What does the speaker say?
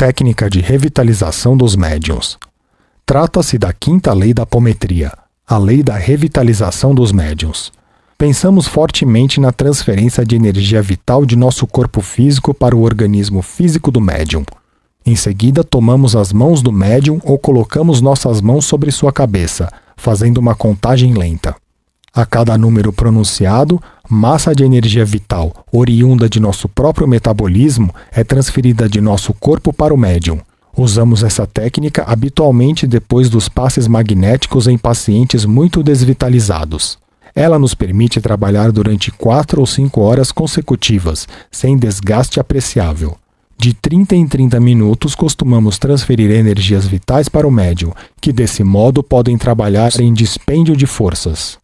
Técnica de revitalização dos médiums. Trata-se da quinta lei da apometria, a lei da revitalização dos médiums. Pensamos fortemente na transferência de energia vital de nosso corpo físico para o organismo físico do médium. Em seguida, tomamos as mãos do médium ou colocamos nossas mãos sobre sua cabeça, fazendo uma contagem lenta. A cada número pronunciado, massa de energia vital, oriunda de nosso próprio metabolismo, é transferida de nosso corpo para o médium. Usamos essa técnica habitualmente depois dos passes magnéticos em pacientes muito desvitalizados. Ela nos permite trabalhar durante 4 ou 5 horas consecutivas, sem desgaste apreciável. De 30 em 30 minutos, costumamos transferir energias vitais para o médium, que desse modo podem trabalhar em dispêndio de forças.